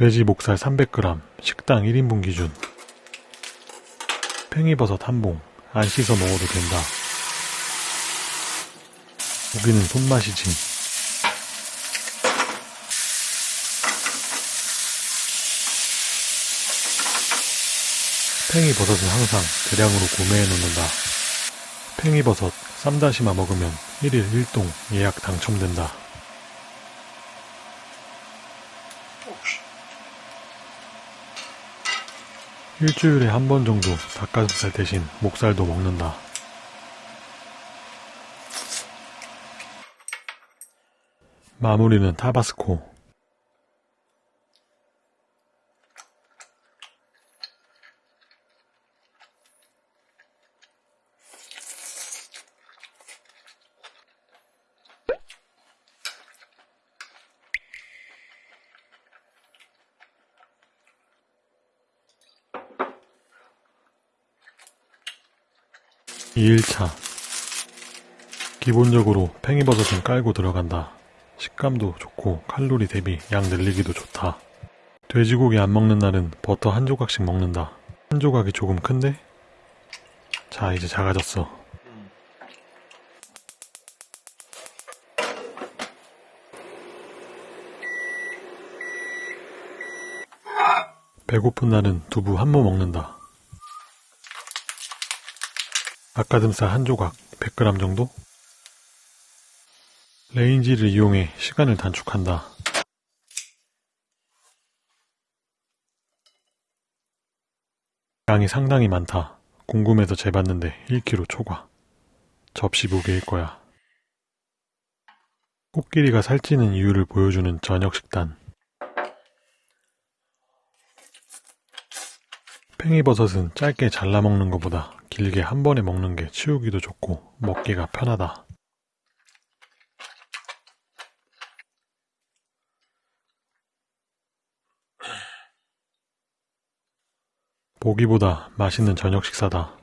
돼지 목살 300g, 식당 1인분 기준. 팽이버섯 한 봉, 안 씻어 먹어도 된다. 고기는 손맛이지. 팽이버섯은 항상 대량으로 구매해 놓는다. 팽이버섯, 쌈다시마 먹으면 1일 1동 예약 당첨된다. 일주일에 한 번 정도 닭가슴살 대신 목살도 먹는다. 마무리는 타바스코. 이일차 기본적으로 팽이버섯은 깔고 들어간다. 식감도 좋고 칼로리 대비 양 늘리기도 좋다. 돼지고기 안 먹는 날은 버터 한 조각씩 먹는다. 한 조각이 조금 큰데? 자, 이제 작아졌어. 배고픈 날은 두부 한 모 먹는다. 닭가슴살 한 조각 100g 정도? 레인지를 이용해 시간을 단축한다. 양이 상당히 많다. 궁금해서 재봤는데 1kg 초과. 접시 무게일 거야. 코끼리가 살찌는 이유를 보여주는 저녁 식단. 팽이버섯은 짧게 잘라 먹는 것보다 길게 한 번에 먹는 게 치우기도 좋고 먹기가 편하다. 보기보다 맛있는 저녁 식사다.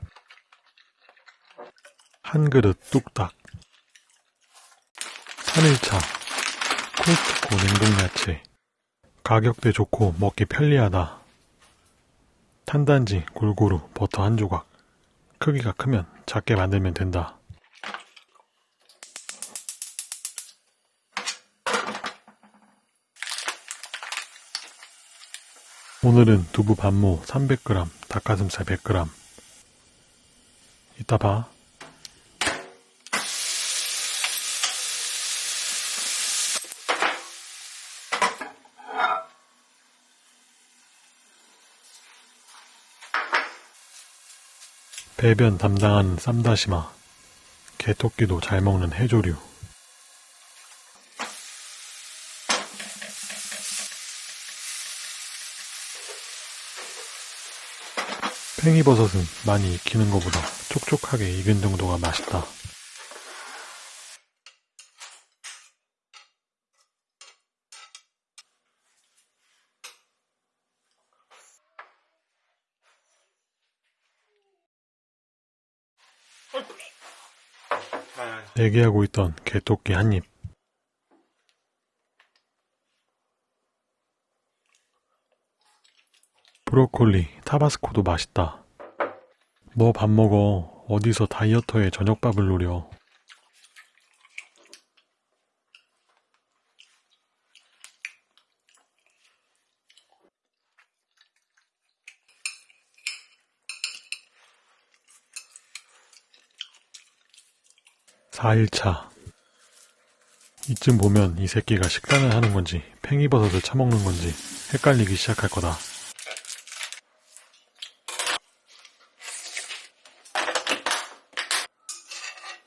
한 그릇 뚝딱. 3일차 코스트코 냉동야채. 가격대 좋고 먹기 편리하다. 탄단지 골고루 버터 한 조각. 크기가 크면 작게 만들면 된다. 오늘은 두부 반모 300g, 닭가슴살 100g. 이따 봐. 배변 담당하는 쌈다시마. 개토끼도 잘 먹는 해조류. 팽이버섯은 많이 익히는 것보다 촉촉하게 익은 정도가 맛있다. 대기하고 있던 개토끼 한 입. 브로콜리, 타바스코도 맛있다. 뭐 밥 먹어. 어디서 다이어터에 저녁밥을 노려. 사일차 이쯤 보면 이 새끼가 식단을 하는 건지 팽이버섯을 처먹는 건지 헷갈리기 시작할 거다.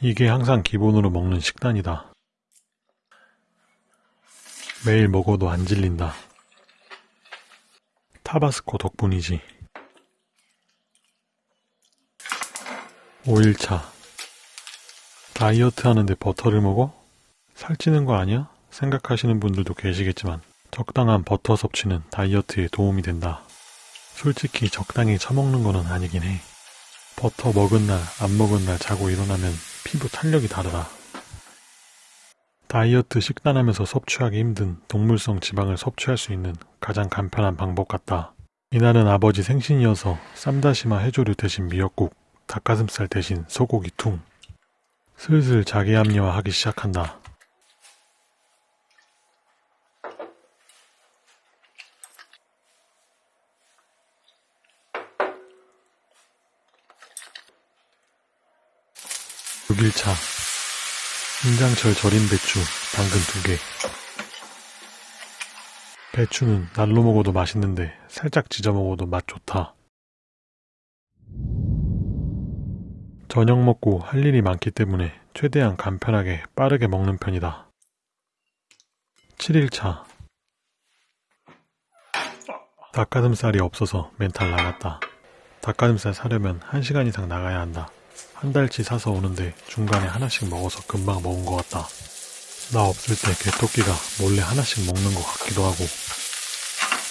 이게 항상 기본으로 먹는 식단이다. 매일 먹어도 안 질린다. 타바스코 덕분이지. 5일차. 다이어트 하는데 버터를 먹어? 살찌는 거 아니야? 생각하시는 분들도 계시겠지만 적당한 버터 섭취는 다이어트에 도움이 된다. 솔직히 적당히 처먹는 거는 아니긴 해. 버터 먹은 날, 안 먹은 날 자고 일어나면 피부 탄력이 다르다. 다이어트 식단하면서 섭취하기 힘든 동물성 지방을 섭취할 수 있는 가장 간편한 방법 같다. 이날은 아버지 생신이어서 쌈다시마 해조류 대신 미역국, 닭가슴살 대신 소고기 퉁. 슬슬 자기 합리화하기 시작한다. 육일차 김장철 절인 배추, 당근 두 개. 배추는 날로 먹어도 맛있는데 살짝 지져 먹어도 맛 좋다. 저녁 먹고 할 일이 많기 때문에 최대한 간편하게 빠르게 먹는 편이다. 7일차 닭가슴살이 없어서 멘탈 나갔다. 닭가슴살 사려면 1시간 이상 나가야 한다. 한 달치 사서 오는데 중간에 하나씩 먹어서 금방 먹은 것 같다. 나 없을 때 개토끼가 몰래 하나씩 먹는 것 같기도 하고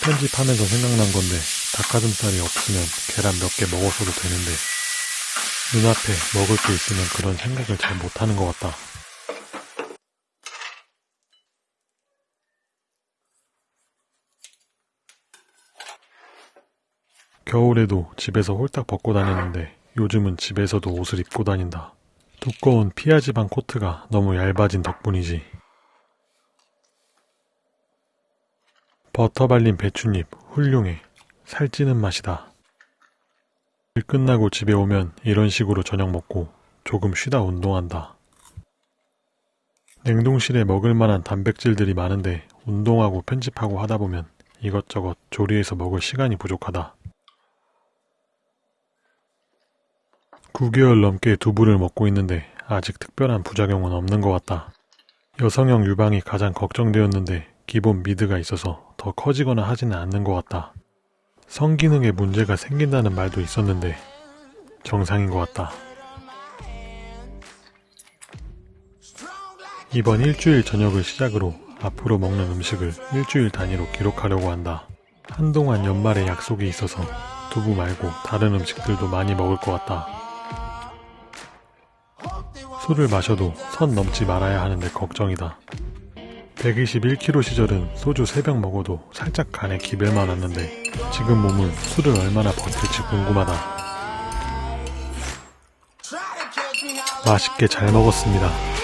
편집하면서 생각난 건데 닭가슴살이 없으면 계란 몇 개 먹어서도 되는데 눈앞에 먹을 게 있으면 그런 생각을 잘 못하는 것 같다. 겨울에도 집에서 홀딱 벗고 다녔는데 요즘은 집에서도 옷을 입고 다닌다. 두꺼운 피하지방 코트가 너무 얇아진 덕분이지. 버터 발린 배춧잎 훌륭해. 살찌는 맛이다. 일 끝나고 집에 오면 이런 식으로 저녁 먹고 조금 쉬다 운동한다. 냉동실에 먹을 만한 단백질들이 많은데 운동하고 편집하고 하다 보면 이것저것 조리해서 먹을 시간이 부족하다. 9개월 넘게 두부를 먹고 있는데 아직 특별한 부작용은 없는 것 같다. 여성형 유방이 가장 걱정되었는데 기본 미드가 있어서 더 커지거나 하지는 않는 것 같다. 성기능에 문제가 생긴다는 말도 있었는데 정상인 것 같다. 이번 일주일 저녁을 시작으로 앞으로 먹는 음식을 일주일 단위로 기록하려고 한다. 한동안 연말에 약속이 있어서 두부 말고 다른 음식들도 많이 먹을 것 같다. 술을 마셔도 선 넘지 말아야 하는데 걱정이다. 121kg 시절은 소주 3병 먹어도 살짝 간에 기별만 왔는데 지금 몸은 술을 얼마나 버틸지 궁금하다. 맛있게 잘 먹었습니다.